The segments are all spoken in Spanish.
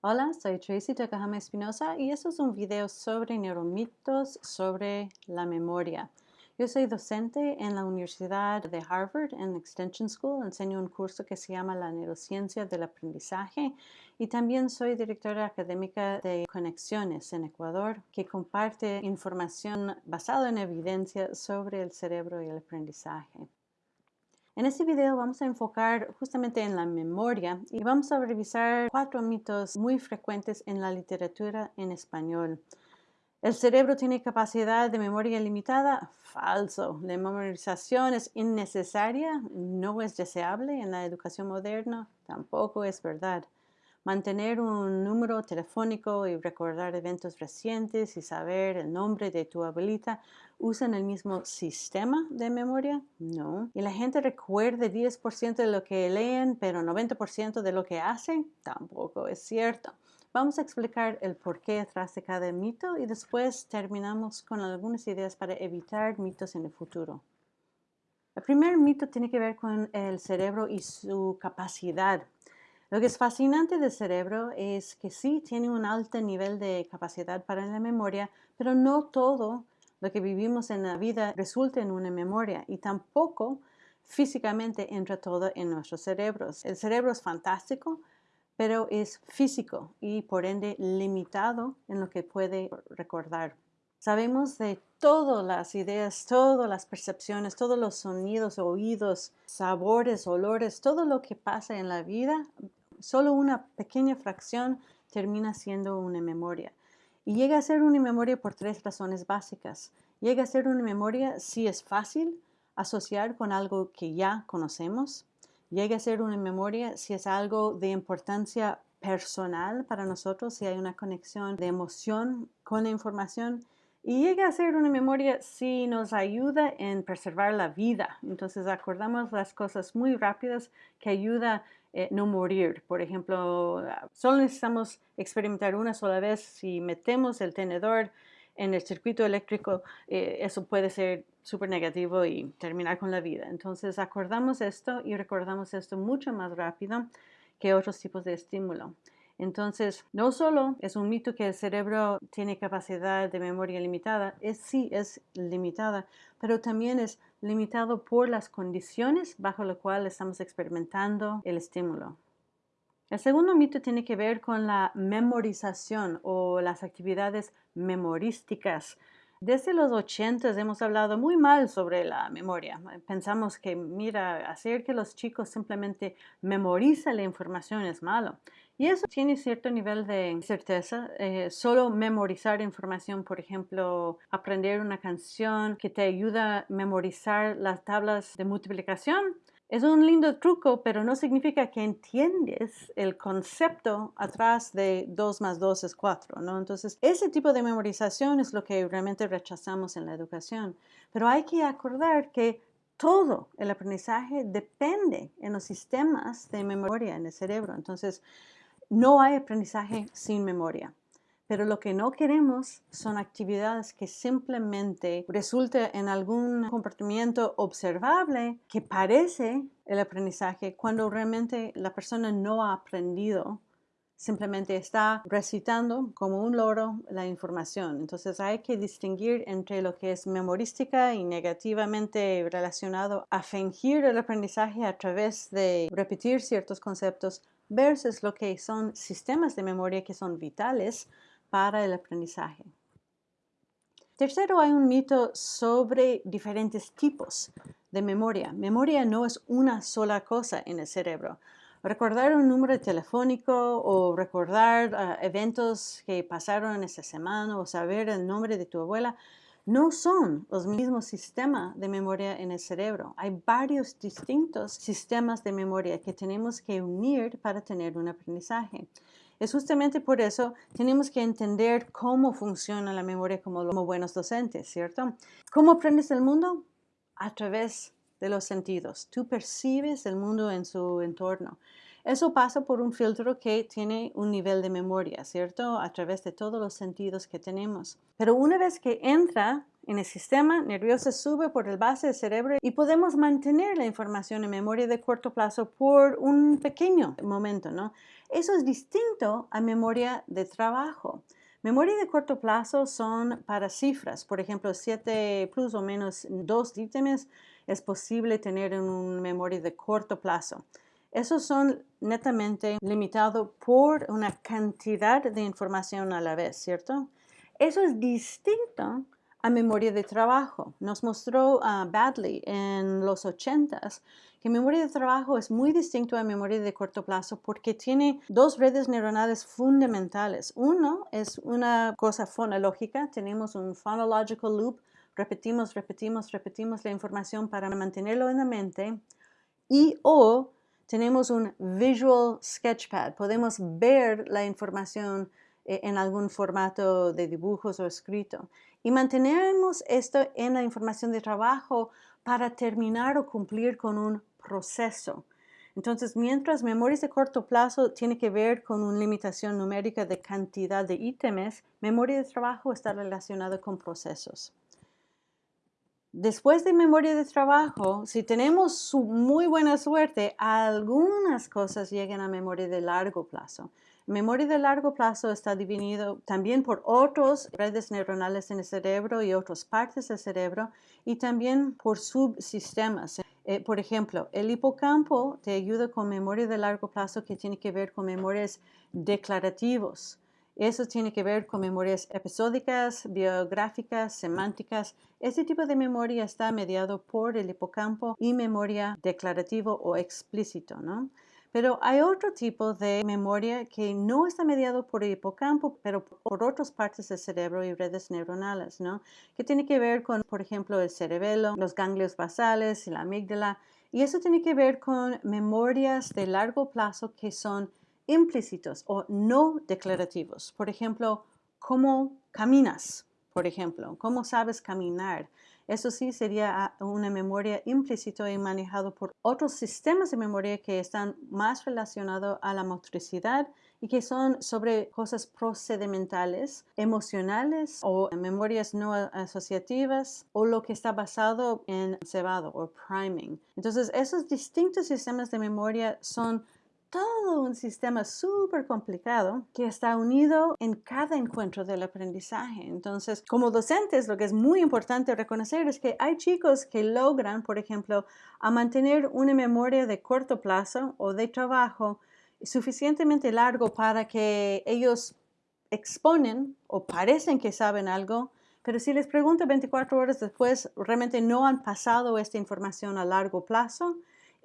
Hola, soy Tracy Takahama Espinosa y esto es un video sobre neuromitos sobre la memoria. Yo soy docente en la Universidad de Harvard en Extension School. Enseño un curso que se llama la neurociencia del aprendizaje y también soy directora académica de Conexiones en Ecuador que comparte información basada en evidencia sobre el cerebro y el aprendizaje. En este video vamos a enfocar justamente en la memoria y vamos a revisar cuatro mitos muy frecuentes en la literatura en español. ¿El cerebro tiene capacidad de memoria limitada? Falso. La memorización es innecesaria, no es deseable en la educación moderna, tampoco es verdad. Mantener un número telefónico y recordar eventos recientes y saber el nombre de tu abuelita ¿Usan el mismo sistema de memoria? No. ¿Y la gente recuerda 10% de lo que leen, pero 90% de lo que hacen? Tampoco es cierto. Vamos a explicar el porqué detrás de cada mito y después terminamos con algunas ideas para evitar mitos en el futuro. El primer mito tiene que ver con el cerebro y su capacidad. Lo que es fascinante del cerebro es que sí tiene un alto nivel de capacidad para la memoria, pero no todo lo que vivimos en la vida resulta en una memoria y tampoco físicamente entra todo en nuestros cerebros. El cerebro es fantástico, pero es físico y por ende limitado en lo que puede recordar. Sabemos de todas las ideas, todas las percepciones, todos los sonidos, oídos, sabores, olores, todo lo que pasa en la vida, solo una pequeña fracción termina siendo una memoria. Y llega a ser una memoria por tres razones básicas. Llega a ser una memoria si es fácil asociar con algo que ya conocemos. Llega a ser una memoria si es algo de importancia personal para nosotros, si hay una conexión de emoción con la información. Y llega a ser una memoria si nos ayuda en preservar la vida. Entonces acordamos las cosas muy rápidas que ayuda eh, no morir. Por ejemplo, solo necesitamos experimentar una sola vez. Si metemos el tenedor en el circuito eléctrico, eh, eso puede ser súper negativo y terminar con la vida. Entonces acordamos esto y recordamos esto mucho más rápido que otros tipos de estímulo. Entonces, no solo es un mito que el cerebro tiene capacidad de memoria limitada, es sí, es limitada, pero también es limitado por las condiciones bajo las cuales estamos experimentando el estímulo. El segundo mito tiene que ver con la memorización o las actividades memorísticas. Desde los 80 hemos hablado muy mal sobre la memoria. Pensamos que, mira, hacer que los chicos simplemente memoricen la información es malo. Y eso tiene cierto nivel de certeza. Eh, solo memorizar información, por ejemplo, aprender una canción que te ayuda a memorizar las tablas de multiplicación, es un lindo truco, pero no significa que entiendes el concepto atrás de 2 más 2 es 4, ¿no? Entonces, ese tipo de memorización es lo que realmente rechazamos en la educación. Pero hay que acordar que todo el aprendizaje depende en los sistemas de memoria en el cerebro. Entonces, no hay aprendizaje sin memoria. Pero lo que no queremos son actividades que simplemente resulten en algún comportamiento observable que parece el aprendizaje cuando realmente la persona no ha aprendido simplemente está recitando como un loro la información. Entonces hay que distinguir entre lo que es memorística y negativamente relacionado a fingir el aprendizaje a través de repetir ciertos conceptos versus lo que son sistemas de memoria que son vitales para el aprendizaje. Tercero, hay un mito sobre diferentes tipos de memoria. Memoria no es una sola cosa en el cerebro. Recordar un número telefónico o recordar ah, eventos que pasaron esa semana o saber el nombre de tu abuela no son los mismos sistemas de memoria en el cerebro. Hay varios distintos sistemas de memoria que tenemos que unir para tener un aprendizaje. Es justamente por eso tenemos que entender cómo funciona la memoria como, buenos docentes, ¿cierto? ¿Cómo aprendes el mundo? A través de los sentidos. Tú percibes el mundo en su entorno. Eso pasa por un filtro que tiene un nivel de memoria, ¿cierto? A través de todos los sentidos que tenemos. Pero una vez que entra en el sistema nervioso sube por el base del cerebro y podemos mantener la información en memoria de corto plazo por un pequeño momento, ¿no? Eso es distinto a memoria de trabajo. Memoria de corto plazo son para cifras, por ejemplo, 7 plus o menos dos ítems es posible tener en una memoria de corto plazo. Esos son netamente limitados por una cantidad de información a la vez, ¿cierto? Eso es distinto a memoria de trabajo. Nos mostró uh, Badley en los 80s que memoria de trabajo es muy distinto a memoria de corto plazo porque tiene dos redes neuronales fundamentales. Uno es una cosa fonológica, tenemos un phonological loop, repetimos, repetimos, repetimos la información para mantenerlo en la mente y o tenemos un visual sketchpad, podemos ver la información eh, en algún formato de dibujos o escrito. Y mantenemos esto en la información de trabajo para terminar o cumplir con un proceso. Entonces, mientras memorias de corto plazo tiene que ver con una limitación numérica de cantidad de ítems, memoria de trabajo está relacionada con procesos. Después de memoria de trabajo, si tenemos muy buena suerte, algunas cosas llegan a memoria de largo plazo. Memoria de largo plazo está dividido también por otras redes neuronales en el cerebro y otras partes del cerebro y también por subsistemas. Eh, por ejemplo, el hipocampo te ayuda con memoria de largo plazo que tiene que ver con memorias declarativos. Eso tiene que ver con memorias episódicas, biográficas, semánticas. Este tipo de memoria está mediado por el hipocampo y memoria declarativo o explícito, ¿no? Pero hay otro tipo de memoria que no está mediado por el hipocampo, pero por otras partes del cerebro y redes neuronales, ¿no? Que tiene que ver con, por ejemplo, el cerebelo, los ganglios basales y la amígdala. Y eso tiene que ver con memorias de largo plazo que son implícitos o no declarativos. Por ejemplo, cómo caminas, por ejemplo, cómo sabes caminar. Eso sí sería una memoria implícita y manejado por otros sistemas de memoria que están más relacionados a la motricidad y que son sobre cosas procedimentales, emocionales o memorias no asociativas o lo que está basado en cebado o priming. Entonces, esos distintos sistemas de memoria son todo un sistema súper complicado que está unido en cada encuentro del aprendizaje. Entonces, como docentes, lo que es muy importante reconocer es que hay chicos que logran, por ejemplo, a mantener una memoria de corto plazo o de trabajo suficientemente largo para que ellos exponen o parecen que saben algo, pero si les pregunto 24 horas después, realmente no han pasado esta información a largo plazo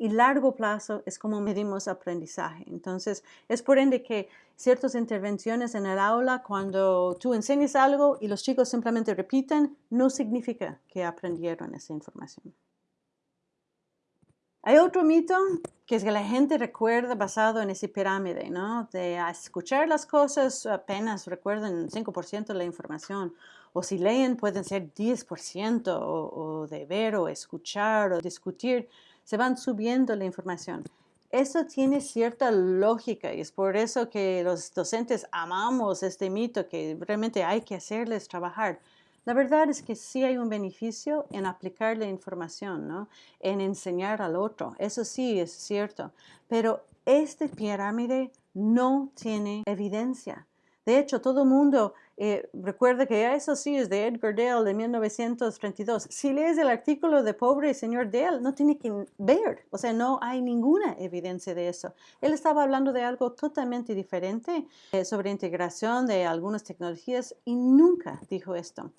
y largo plazo es como medimos aprendizaje. Entonces, es por ende que ciertas intervenciones en el aula, cuando tú enseñas algo y los chicos simplemente repiten, no significa que aprendieron esa información. Hay otro mito que es que la gente recuerda basado en esa pirámide, ¿no? De escuchar las cosas apenas recuerdan 5% de la información. O si leen pueden ser 10% o, o de ver o escuchar o discutir se van subiendo la información. Eso tiene cierta lógica y es por eso que los docentes amamos este mito que realmente hay que hacerles trabajar. La verdad es que sí hay un beneficio en aplicar la información, ¿no? En enseñar al otro. Eso sí es cierto. Pero este pirámide no tiene evidencia. De hecho, todo el mundo eh, recuerda que eso sí es de Edgar Dale de 1932. Si lees el artículo de Pobre Señor Dale, no tiene que ver, o sea, no hay ninguna evidencia de eso. Él estaba hablando de algo totalmente diferente eh, sobre integración de algunas tecnologías y nunca dijo esto.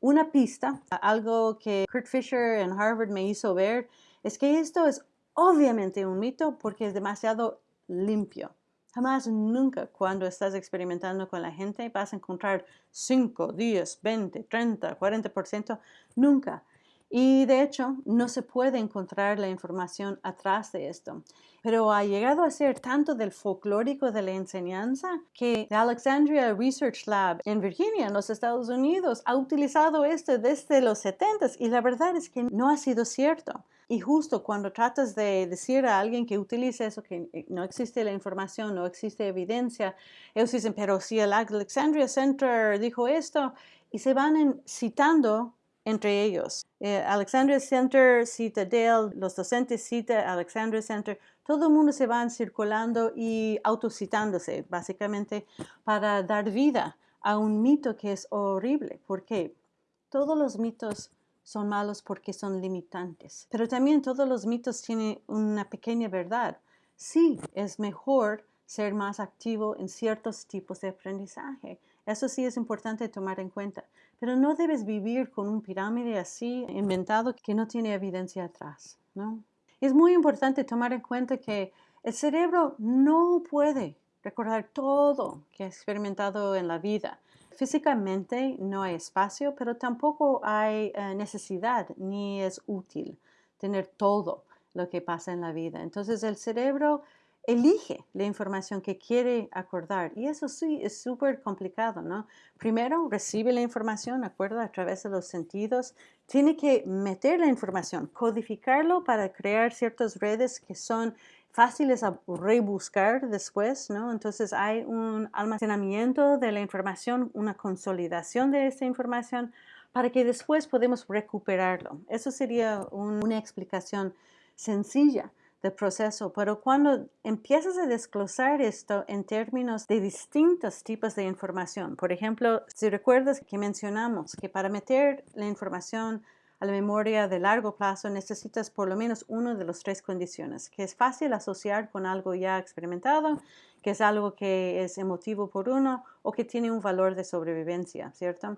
Una pista, algo que Kurt Fisher en Harvard me hizo ver, es que esto es obviamente un mito porque es demasiado limpio. Jamás, nunca, cuando estás experimentando con la gente, vas a encontrar 5, 10, 20, 30, 40%. Nunca. Y de hecho, no se puede encontrar la información atrás de esto. Pero ha llegado a ser tanto del folclórico de la enseñanza que the Alexandria Research Lab en Virginia, en los Estados Unidos, ha utilizado esto desde los 70 y la verdad es que no ha sido cierto. Y justo cuando tratas de decir a alguien que utilice eso, que eh, no existe la información, no existe evidencia, ellos dicen, pero si el Alexandria Center dijo esto, y se van citando entre ellos. Eh, Alexandria Center cita Dale, los docentes cita Alexandria Center, todo el mundo se van circulando y autocitándose, básicamente, para dar vida a un mito que es horrible. ¿Por qué? Todos los mitos son malos porque son limitantes, pero también todos los mitos tienen una pequeña verdad. Sí, es mejor ser más activo en ciertos tipos de aprendizaje. Eso sí es importante tomar en cuenta. Pero no debes vivir con un pirámide así inventado que no tiene evidencia atrás. ¿no? Es muy importante tomar en cuenta que el cerebro no puede recordar todo que ha experimentado en la vida. Físicamente no hay espacio, pero tampoco hay eh, necesidad ni es útil tener todo lo que pasa en la vida. Entonces el cerebro elige la información que quiere acordar y eso sí es súper complicado, ¿no? Primero recibe la información, acuerda a través de los sentidos, tiene que meter la información, codificarlo para crear ciertas redes que son fáciles a rebuscar después, ¿no? Entonces hay un almacenamiento de la información, una consolidación de esa información para que después podemos recuperarlo. Eso sería una explicación sencilla del proceso, pero cuando empiezas a desglosar esto en términos de distintos tipos de información, por ejemplo, si recuerdas que mencionamos que para meter la información a la memoria de largo plazo necesitas por lo menos una de las tres condiciones, que es fácil asociar con algo ya experimentado, que es algo que es emotivo por uno o que tiene un valor de sobrevivencia, ¿cierto?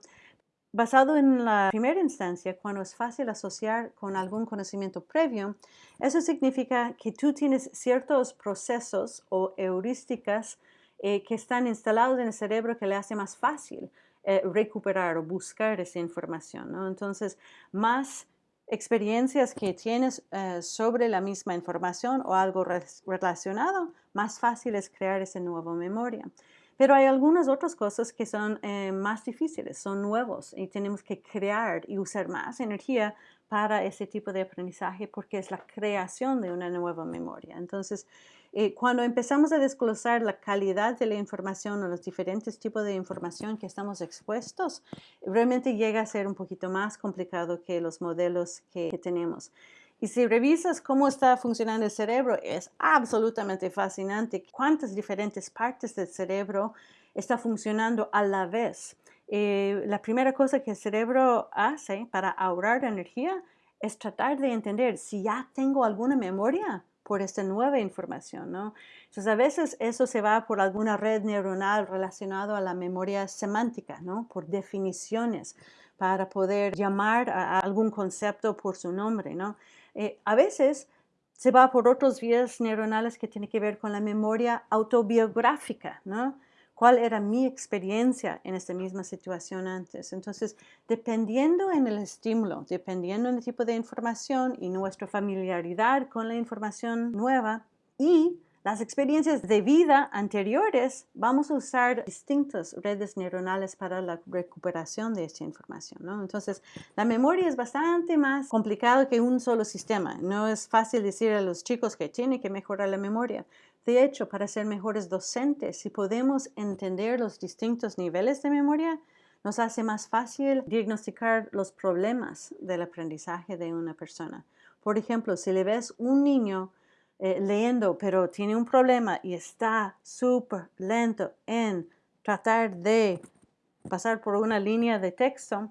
Basado en la primera instancia, cuando es fácil asociar con algún conocimiento previo, eso significa que tú tienes ciertos procesos o heurísticas eh, que están instalados en el cerebro que le hace más fácil eh, recuperar o buscar esa información. Entonces, más experiencias que tienes eh, sobre la misma información o algo relacionado, más fácil es crear esa nueva memoria. Pero hay algunas otras cosas que son eh, más difíciles, son nuevos y tenemos que crear y usar más energía para ese tipo de aprendizaje porque es la creación de una nueva memoria. Entonces, eh, cuando empezamos a desglosar la calidad de la información o los diferentes tipos de información que estamos expuestos, realmente llega a ser un poquito más complicado que los modelos que tenemos. Y si revisas cómo está funcionando el cerebro, es absolutamente fascinante cuántas diferentes partes del cerebro está funcionando a la vez. Eh, la primera cosa que el cerebro hace para ahorrar energía es tratar de entender si ya tengo alguna memoria por esta nueva información, ¿no? Entonces, a veces eso se va por alguna red neuronal relacionada a la memoria semántica, ¿no? Por definiciones, para poder llamar a algún concepto por su nombre, ¿no? Eh, a veces se va por otras vías neuronales que tienen que ver con la memoria autobiográfica, ¿no? ¿Cuál era mi experiencia en esta misma situación antes? Entonces, dependiendo en el estímulo, dependiendo en el tipo de información y nuestra familiaridad con la información nueva y las experiencias de vida anteriores, vamos a usar distintas redes neuronales para la recuperación de esta información. ¿no? Entonces, la memoria es bastante más complicado que un solo sistema. No es fácil decir a los chicos que tienen que mejorar la memoria. De hecho, para ser mejores docentes, si podemos entender los distintos niveles de memoria, nos hace más fácil diagnosticar los problemas del aprendizaje de una persona. Por ejemplo, si le ves un niño eh, leyendo, pero tiene un problema y está súper lento en tratar de pasar por una línea de texto,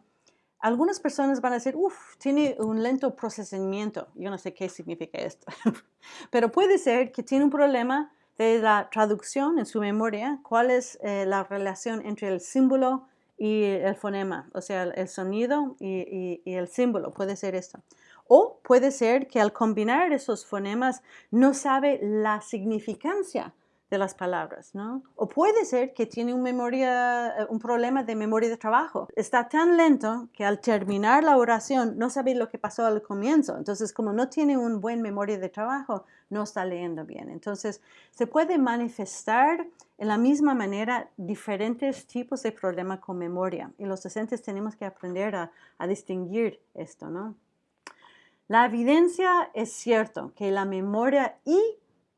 algunas personas van a decir, uff, tiene un lento procesamiento. Yo no sé qué significa esto, pero puede ser que tiene un problema de la traducción en su memoria, cuál es eh, la relación entre el símbolo y el fonema, o sea, el sonido y el símbolo, puede ser esto. O puede ser que al combinar esos fonemas no sabe la significancia de las palabras, ¿no? O puede ser que tiene eh, un problema de memoria de trabajo. Está tan lento que al terminar la oración no sabe lo que pasó al comienzo. Entonces, como no tiene un buen memoria de trabajo, no está leyendo bien. Entonces, se puede manifestar en la misma manera diferentes tipos de problemas con memoria. Y los docentes tenemos que aprender a, a distinguir esto, ¿no? La evidencia es cierto que la memoria y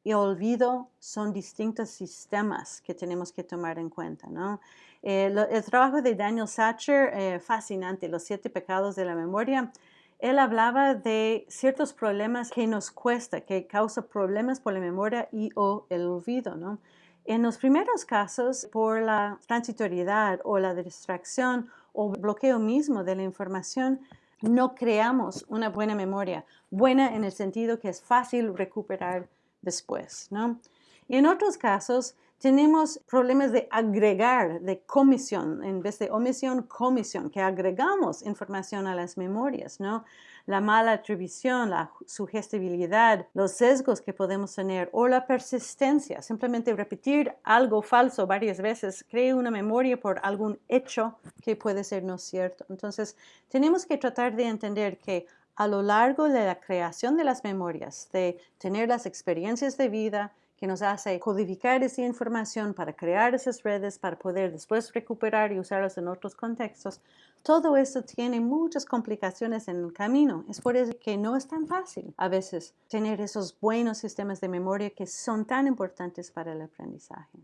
el olvido son distintos sistemas que tenemos que tomar en cuenta. ¿no? Eh, el trabajo de Daniel Sacher, eh, fascinante, Los siete pecados de la memoria, él hablaba de ciertos problemas que nos cuesta, que causa problemas por la memoria y o el olvido, ¿no? En los primeros casos, por la transitoriedad o la distracción o bloqueo mismo de la información, no creamos una buena memoria, buena en el sentido que es fácil recuperar después, ¿no? Y en otros casos, tenemos problemas de agregar, de comisión, en vez de omisión, comisión, que agregamos información a las memorias, ¿no? La mala atribución, la sugestibilidad, los sesgos que podemos tener o la persistencia, simplemente repetir algo falso varias veces, crea una memoria por algún hecho que puede ser no cierto. Entonces, tenemos que tratar de entender que a lo largo de la creación de las memorias, de tener las experiencias de vida, que nos hace codificar esa información para crear esas redes, para poder después recuperar y usarlas en otros contextos. Todo esto tiene muchas complicaciones en el camino. Es por eso que no es tan fácil a veces tener esos buenos sistemas de memoria que son tan importantes para el aprendizaje.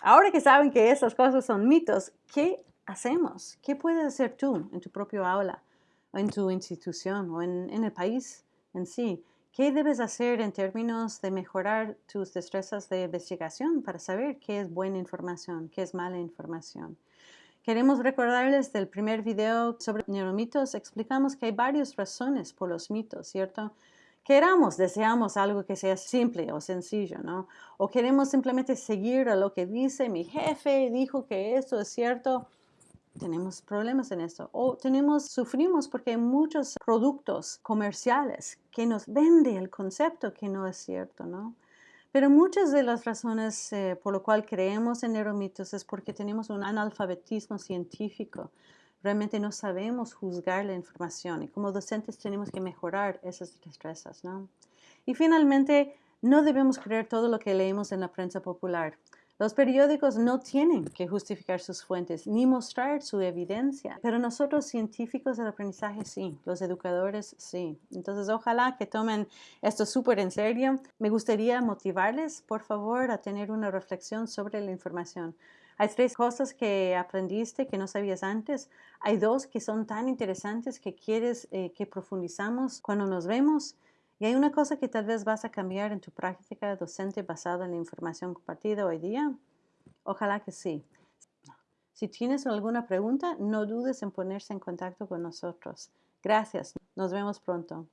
Ahora que saben que esas cosas son mitos, ¿qué hacemos? ¿Qué puedes hacer tú en tu propio aula, en tu institución o en, en el país en sí? ¿Qué debes hacer en términos de mejorar tus destrezas de investigación para saber qué es buena información, qué es mala información? Queremos recordarles del primer video sobre neuromitos, explicamos que hay varias razones por los mitos, ¿cierto? Queramos, deseamos algo que sea simple o sencillo, ¿no? O queremos simplemente seguir a lo que dice mi jefe, dijo que esto es cierto, tenemos problemas en esto. O tenemos, sufrimos porque hay muchos productos comerciales que nos vende el concepto que no es cierto, ¿no? Pero muchas de las razones eh, por lo cual creemos en neuromitos es porque tenemos un analfabetismo científico. Realmente no sabemos juzgar la información y como docentes tenemos que mejorar esas destrezas, ¿no? Y finalmente, no debemos creer todo lo que leemos en la prensa popular. Los periódicos no tienen que justificar sus fuentes ni mostrar su evidencia, pero nosotros científicos del aprendizaje sí, los educadores sí. Entonces ojalá que tomen esto súper en serio. Me gustaría motivarles, por favor, a tener una reflexión sobre la información. Hay tres cosas que aprendiste que no sabías antes. Hay dos que son tan interesantes que quieres eh, que profundizamos cuando nos vemos. Y hay una cosa que tal vez vas a cambiar en tu práctica docente basada en la información compartida hoy día. Ojalá que sí. Si tienes alguna pregunta, no dudes en ponerse en contacto con nosotros. Gracias. Nos vemos pronto.